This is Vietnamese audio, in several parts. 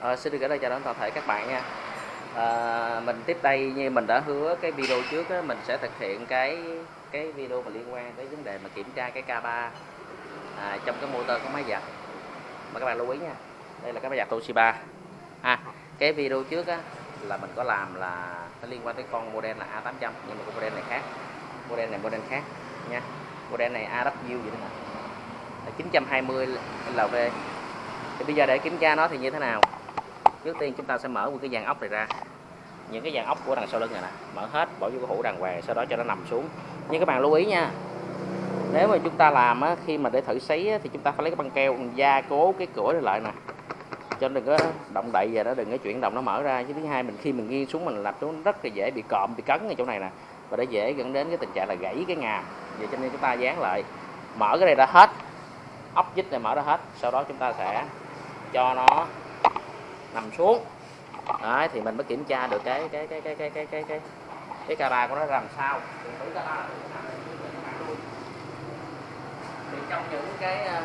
À, xin được gửi lời chào đến toàn thể các bạn nha. À, mình tiếp đây như mình đã hứa cái video trước á, mình sẽ thực hiện cái cái video mà liên quan tới vấn đề mà kiểm tra cái K3 à, trong cái motor của máy giặt. Mà các bạn lưu ý nha. Đây là cái máy giặt Toshiba. À, cái video trước á, là mình có làm là nó liên quan tới con model là A800 nhưng mà con model này khác. Model này model khác nha. Model này AW vậy đó nè. 920 LV thì bây giờ để kiểm tra nó thì như thế nào? Trước tiên chúng ta sẽ mở một cái dàn ốc này ra. Những cái dàn ốc của đằng sau lưng này nè. Mở hết bỏ vô cái hũ đàng hoàng sau đó cho nó nằm xuống. Nhưng các bạn lưu ý nha nếu mà chúng ta làm á, khi mà để thử sấy á, thì chúng ta phải lấy cái băng keo gia cố cái cửa này lại nè. Cho đừng có động đậy và nó đừng có chuyển động nó mở ra. Chứ thứ hai mình khi mình nghiêng xuống mình làm xuống rất là dễ bị cộm bị cấn ở chỗ này nè. Và để dễ dẫn đến cái tình trạng là gãy cái ngàm. Vậy cho nên chúng ta dán lại. Mở cái này ra hết. Ốc vít này mở ra hết. Sau đó chúng ta sẽ cho nó nằm xuống. Đấy, thì mình mới kiểm tra được cái cái cái cái cái cái cái cái cái camera của nó làm sao. Thì trong những cái ờ,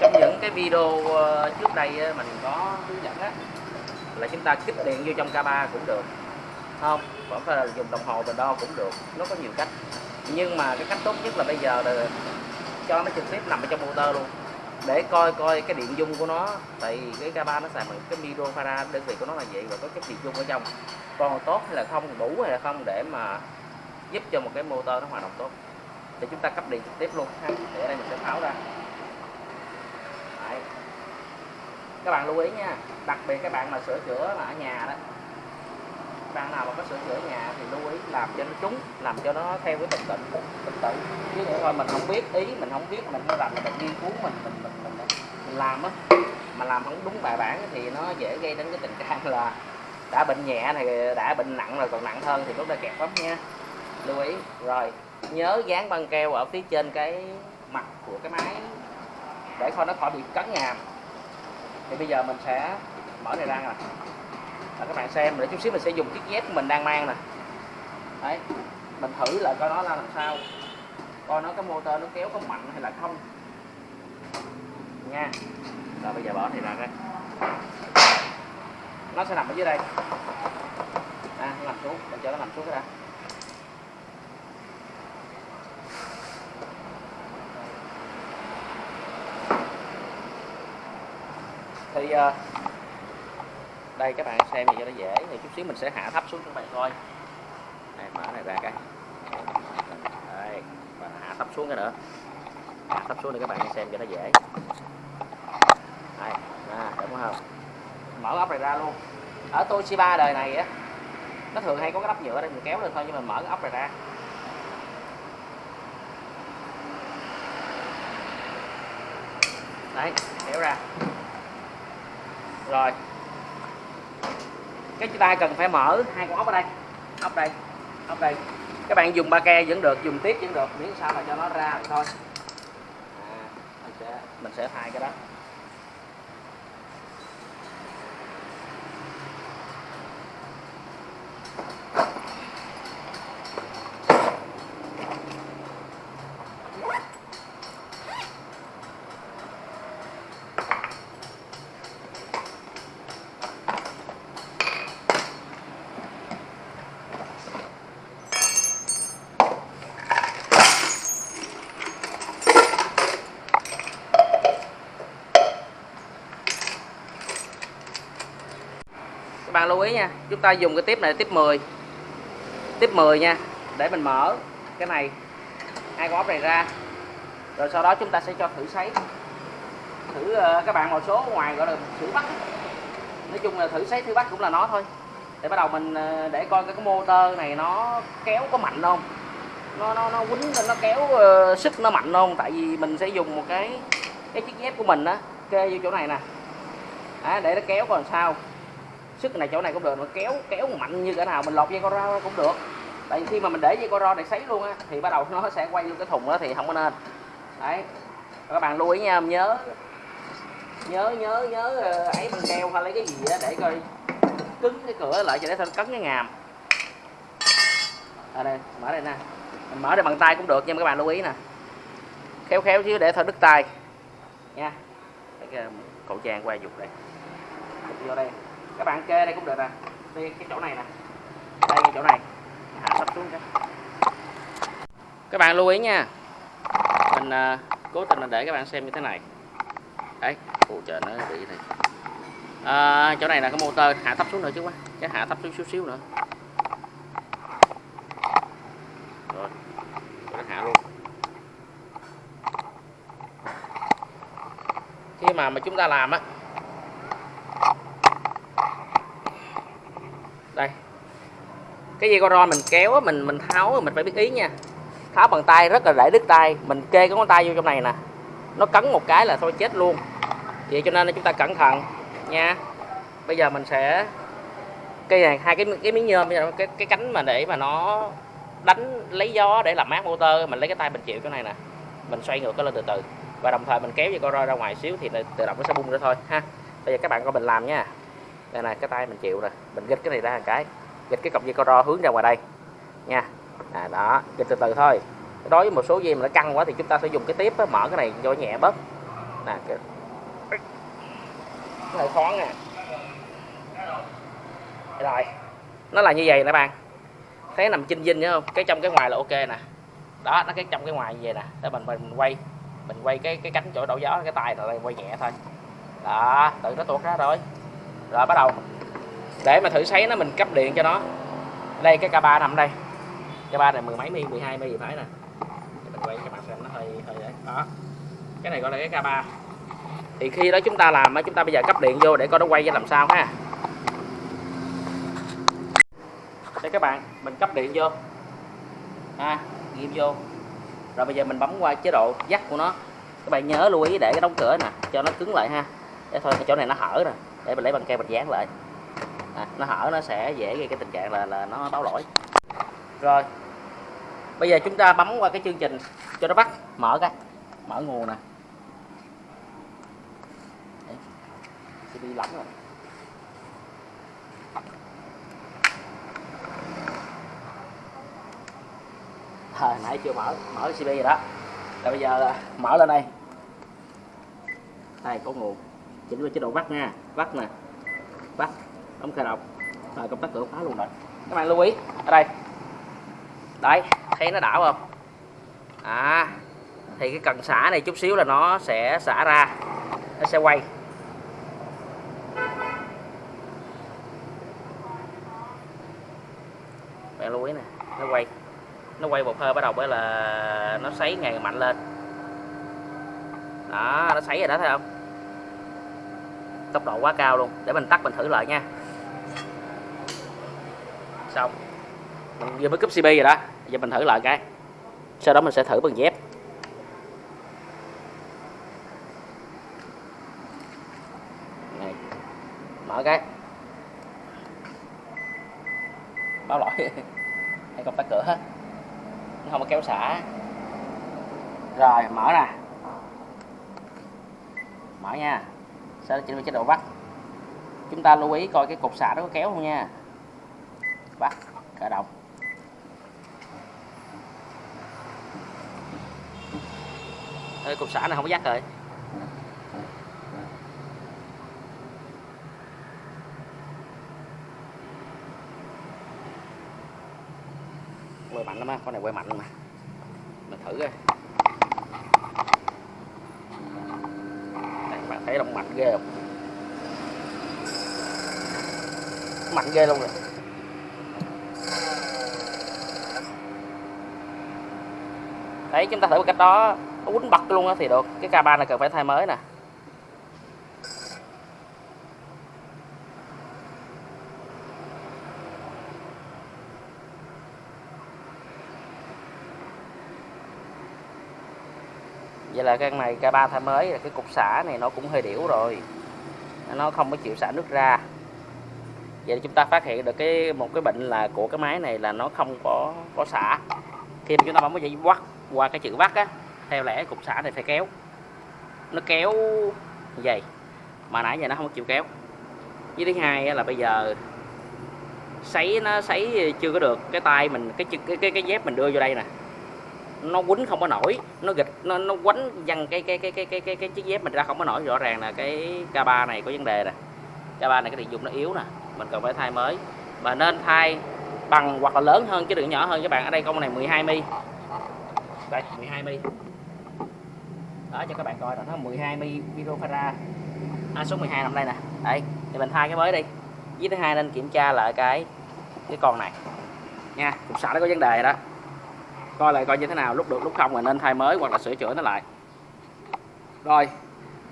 trong những cái video ờ, trước đây ờ, mình có hướng dẫn á, là chúng ta kích điện vô trong camera cũng được. Không, vẫn phải là dùng đồng hồ mình đo cũng được, nó có nhiều cách. Nhưng mà cái cách tốt nhất là bây giờ là cho nó trực tiếp nằm ở trong motor luôn để coi coi cái điện dung của nó. Tại cái K3 nó xài bằng cái micro farad đơn vị của nó là vậy và có chất điện dung ở trong. Còn tốt hay là không, đủ hay là không để mà giúp cho một cái motor nó hoạt động tốt. Thì chúng ta cấp điện trực tiếp luôn ha. Để ở đây mình sẽ tháo ra. Đấy. các bạn lưu ý nha. Đặc biệt các bạn mà sửa chữa mà ở nhà đó bạn nào mà có sửa chữa nhà thì lưu ý làm cho nó trúng làm cho nó theo cái tình tự tình tự chứ nữa thôi mình không biết ý mình không biết mình làm là mình nghiên cứu mình mình mình mình, mình làm á mà làm không đúng bài bản thì nó dễ gây đến cái tình trạng là đã bệnh nhẹ này đã bệnh nặng rồi còn nặng hơn thì lúc đây kẹt lắm nha. Lưu ý. Rồi nhớ dán băng keo ở phía trên cái mặt của cái máy để coi nó khỏi bị cấn ngàm. Thì bây giờ mình sẽ mở này ra nè là các bạn xem để chút xíu mình sẽ dùng chiếc dép của mình đang mang nè. Đấy mình thử lại coi nó là làm sao. Coi nó cái motor nó kéo có mạnh hay là không. Nha. Rồi bây giờ bỏ thì ra đây nó sẽ nằm ở dưới đây. À, nó nằm xuống. Mình cho nó nằm xuống cái đã. Thì uh, đây các bạn xem thì cho nó dễ. Thì chút xíu mình sẽ hạ thấp xuống cho các bạn coi. Này mở này ra cái. Đây và hạ thấp xuống cái nữa. Hạ thấp xuống để các bạn xem cho nó dễ. Đây à, đúng không? Mở ốc này ra luôn. Ở Toshiba đời này á nó thường hay có cái ốc nhựa đây mình kéo lên thôi nhưng mà mở cái ốc này ra. Đấy kéo ra. Rồi cái chúng ta cần phải mở hai con ốc ở đây. Ốc đây ốc đây. Các bạn dùng ba ke vẫn được dùng tiếp vẫn được. Miễn sao là cho nó ra thôi. À, mình sẽ mình sẽ thay cái đó. Các bạn lưu ý nha chúng ta dùng cái tiếp này tiếp 10 tiếp 10 nha để mình mở cái này hai con ốc này ra. Rồi sau đó chúng ta sẽ cho thử sấy. Thử uh, các bạn một số ngoài gọi là thử bắt. Nói chung là thử sấy thử bắt cũng là nó thôi. Để bắt đầu mình uh, để coi cái, cái motor này nó kéo có mạnh không. Nó nó nó quýnh nó kéo uh, sức nó mạnh không. Tại vì mình sẽ dùng một cái cái chiếc dép của mình á kê vô chỗ này nè. À, để nó kéo còn sao sức này chỗ này cũng được nó kéo kéo mạnh như cái nào, mình lột dây co ro cũng được. Tại khi mà mình để dây co ro để sấy luôn á, thì bắt đầu nó sẽ quay vô cái thùng đó thì không có nên. Đấy. Các bạn lưu ý nha, nhớ nhớ nhớ nhớ ờ, ấy bằng keo hay lấy cái gì đó để coi. Cứng cái cửa lại cho để thân cấn cái ngàm. Ở đây, mở đây nè. Mình mở đây bằng tay cũng được, nhưng mà các bạn lưu ý nè. Khéo khéo chứ để thôi đứt tay. Nha. Cái ờ, khẩu trang qua dục đây. Vô đây các bạn kê đây cũng được nè. Đây cái chỗ này nè. Đây cái chỗ này. Hạ sắp xuống cái. Các bạn lưu ý nha. Mình à, cố tình là để các bạn xem như thế này. Đấy. Phụ trợ nó bị này. À, chỗ này là cái motor hạ thấp xuống nữa chứ quá. Cái hạ thấp xuống xíu xíu nữa. Rồi. Nó hạ luôn. Khi mà mà chúng ta làm á đây cái dây co mình kéo mình mình tháo mình phải biết ý nha. Tháo bằng tay, rất là dễ đứt tay. Mình kê cái ngón tay vô trong này nè. Nó cấn một cái là thôi chết luôn. Vậy cho nên là chúng ta cẩn thận nha. Bây giờ mình sẽ cây này, hai cái cái miếng nhôm cái cái cánh mà để mà nó đánh lấy gió để làm mát motor, mình lấy cái tay mình chịu cái này nè. Mình xoay ngược cái lên từ từ. Và đồng thời mình kéo dây co roi ra ngoài xíu thì tự động nó sẽ bung ra thôi, ha. Bây giờ các bạn coi mình làm nha. Đây này cái tay mình chịu nè mình gịch cái này ra một cái dịch cái cọc dây coro hướng ra ngoài đây. Nha. À, đó dịch từ từ thôi. Đối với một số dây mà nó căng quá thì chúng ta sẽ dùng cái tiếp đó, mở cái này cho nhẹ bớt. Nè cái này khó nè. Rồi. Nó là như vậy nè bạn. Thấy nằm chinh dinh nhớ không? Cái trong cái ngoài là ok nè. Đó nó cái trong cái ngoài như vậy nè. Để mình mình quay mình quay cái cái cánh chỗ đổ gió cái tay rồi quay nhẹ thôi. Đó tự nó tuột ra rồi. Rồi bắt đầu để mà thử sấy nó, mình cấp điện cho nó. Đây, cái K3 nằm đây. K3 này mười mấy mi 12 mi gì phải nè. Để mình quay cho bạn xem, nó hơi hơi đấy. Đó. Cái này gọi là cái K3 thì khi đó chúng ta làm chúng ta bây giờ cấp điện vô để coi nó quay ra làm sao ha. Đây các bạn, mình cấp điện vô. Ha, ghim vô. Rồi bây giờ mình bấm qua chế độ dắt của nó. Các bạn nhớ lưu ý để cái đóng cửa nè, cho nó cứng lại ha. Để thôi, cái chỗ này nó hở nè. Để mình lấy bằng keo, mình dán lại à, nó hở nó sẽ dễ gây cái tình trạng là là nó báo lỗi. Rồi bây giờ chúng ta bấm qua cái chương trình cho nó bắt. Mở cái mở nguồn nè. Đi lắm rồi. À, nãy chưa mở mở cb rồi đó. Rồi bây giờ à, mở lên đây. Đây có nguồn. Chỉnh vào chế độ bắt nha bắt nè đóng khai đọc, rồi công tắc cửa khóa luôn rồi. Các bạn lưu ý ở đây. Đấy thấy nó đảo không? À thì cái cần xả này chút xíu là nó sẽ xả ra. Nó sẽ quay. Bạn lưu ý nè nó quay. Nó quay một hơi bắt đầu với là nó sấy ngày mạnh lên. Đó nó sấy rồi đó thấy không? Tốc độ quá cao luôn. Để mình tắt mình thử lại nha xong. Mình vừa mới cúp cb rồi đó. Giờ mình thử lại cái. Sau đó mình sẽ thử bằng dép. Này, mở cái. Báo lỗi. Hay công tắt cửa hết. Nó không có kéo xả. Rồi, mở nè. Mở nha. Sau đó chỉnh về chế độ vắt? Chúng ta lưu ý coi cái cục xả nó có kéo không nha vắt khởi động Ê, cục xả này không có dắt rồi. Quay mạnh lắm á con này quay mạnh mà. Mình thử coi. Đây bạn thấy động mạnh ghê không? Mạnh ghê luôn rồi đấy chúng ta thử cách đó, nó quýnh bật luôn á thì được. Cái K3 này cần phải thay mới nè. Vậy là cái này K3 thay mới là cái cục xả này nó cũng hơi điểu rồi. Nó không có chịu xả nước ra vậy chúng ta phát hiện được cái một cái bệnh là của cái máy này là nó không có có xả. Khi mà chúng ta bấm cái dây quắt qua cái chữ vắt á theo lẽ cục xả này phải kéo. Nó kéo như vậy mà nãy giờ nó không chịu kéo. Với thứ hai là bây giờ sấy nó sấy chưa có được cái tay mình cái cái cái, cái dép mình đưa vô đây nè. Nó quấn không có nổi nó gịch nó nó quánh văng cái cái cái cái cái cái cái chiếc dép mình ra không có nổi. Rõ ràng là cái K3 này có vấn đề nè. K3 này cái điện dung nó yếu nè mình cần phải thay mới. Mà nên thay bằng hoặc là lớn hơn chứ đừng nhỏ hơn các bạn. Ở đây con này 12 mi. Đây 12 mi. Đó cho các bạn coi là nó 12 mi video à, số 12 nằm đây nè. Đây thì mình thay cái mới đi. Với thứ hai nên kiểm tra lại cái cái con này. Nha cục sạc nó có vấn đề đó. Coi lại coi như thế nào lúc được lúc không mình nên thay mới hoặc là sửa chữa nó lại. Rồi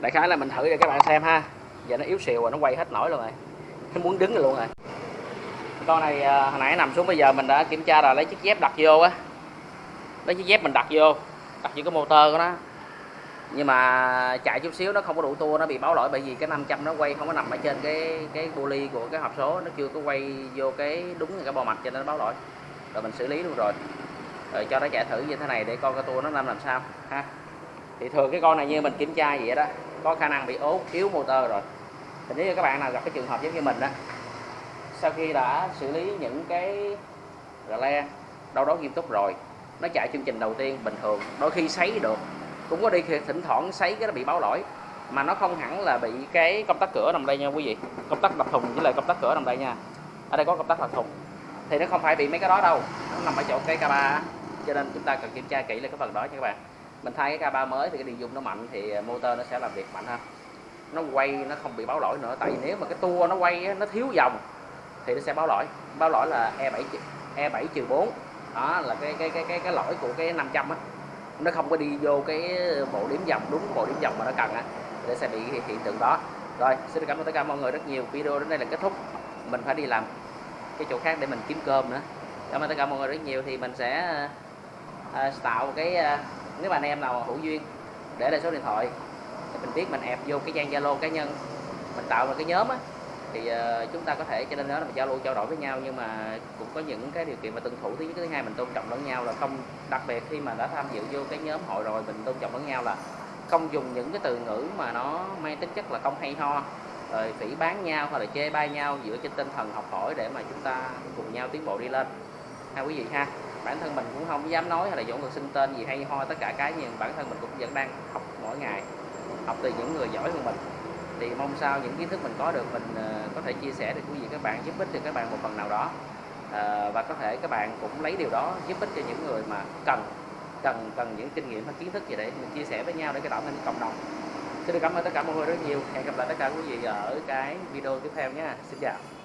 đại khái là mình thử cho các bạn xem ha. Giờ nó yếu xìu rồi nó quay hết nổi luôn rồi nó muốn đứng rồi luôn rồi con này à, hồi nãy nằm xuống bây giờ mình đã kiểm tra rồi, lấy chiếc dép đặt vô á. Lấy chiếc dép mình đặt vô đặt vô cái motor của nó. Nhưng mà chạy chút xíu nó không có đủ tua, nó bị báo lỗi bởi vì cái 500 nó quay không có nằm ở trên cái cái poly của cái hộp số, nó chưa có quay vô cái đúng cái bo mạch cho nên nó báo lỗi. Rồi mình xử lý luôn rồi. Rồi cho nó chạy thử như thế này để coi cái tua nó làm làm sao, ha. Thì thường cái con này như mình kiểm tra vậy đó, có khả năng bị ốp yếu motor rồi thì nếu như các bạn nào gặp cái trường hợp giống như mình đó sau khi đã xử lý những cái rờ le đâu đó nghiêm túc rồi, nó chạy chương trình đầu tiên bình thường, đôi khi sấy được, cũng có đi thỉnh thoảng sấy cái nó bị báo lỗi, mà nó không hẳn là bị cái công tắc cửa nằm đây nha quý vị, công tắc đập thùng với lại công tắc cửa nằm đây nha, ở đây có công tắc đập thùng. Thì nó không phải bị mấy cái đó đâu, nó nằm ở chỗ cái k ba, cho nên chúng ta cần kiểm tra kỹ lại cái phần đó nha các bạn. Mình thay cái k ba mới thì cái điện dung nó mạnh thì motor nó sẽ làm việc mạnh hơn nó quay nó không bị báo lỗi nữa. Tại vì nếu mà cái tua nó quay nó thiếu dòng thì nó sẽ báo lỗi. Báo lỗi là E7 E7 trừ 4 đó là cái cái cái cái cái lỗi của cái 500 á. Nó không có đi vô cái bộ điểm dòng đúng bộ điểm dòng mà nó cần á để sẽ bị hiện tượng đó. Rồi xin cảm ơn tất cả mọi người rất nhiều. Video đến đây là kết thúc. Mình phải đi làm cái chỗ khác để mình kiếm cơm nữa. Cảm ơn tất cả mọi người rất nhiều. Thì mình sẽ uh, tạo cái uh, nếu mà anh em nào hữu duyên để lại số điện thoại mình biết mình ẹp vô cái trang zalo cá nhân mình tạo một cái nhóm á thì uh, chúng ta có thể cho nên đó là mình giao lưu trao đổi với nhau nhưng mà cũng có những cái điều kiện mà tuân thủ. Thứ nhất thứ hai mình tôn trọng lẫn nhau là không đặc biệt khi mà đã tham dự vô cái nhóm hội rồi mình tôn trọng lẫn nhau là không dùng những cái từ ngữ mà nó mang tính chất là không hay ho rồi phỉ bán nhau hoặc là chê bai nhau dựa trên tinh thần học hỏi để mà chúng ta cùng nhau tiến bộ đi lên. Ha quý vị ha bản thân mình cũng không dám nói hay là dỗ được xưng tên gì hay ho tất cả cái nhưng bản thân mình cũng vẫn đang học mỗi ngày học từ những người giỏi hơn mình. Thì mong sao những kiến thức mình có được mình ờ, có thể chia sẻ được quý vị các bạn giúp ích được các bạn một phần nào đó. À, và có thể các bạn cũng lấy điều đó giúp ích cho những người mà cần cần cần những kinh nghiệm hay kiến thức gì để mình chia sẻ với nhau để cái tạo nên cộng đồng. Xin được cảm ơn tất cả mọi người rất nhiều. Hẹn gặp lại tất cả quý vị ở cái video tiếp theo nha. Xin chào.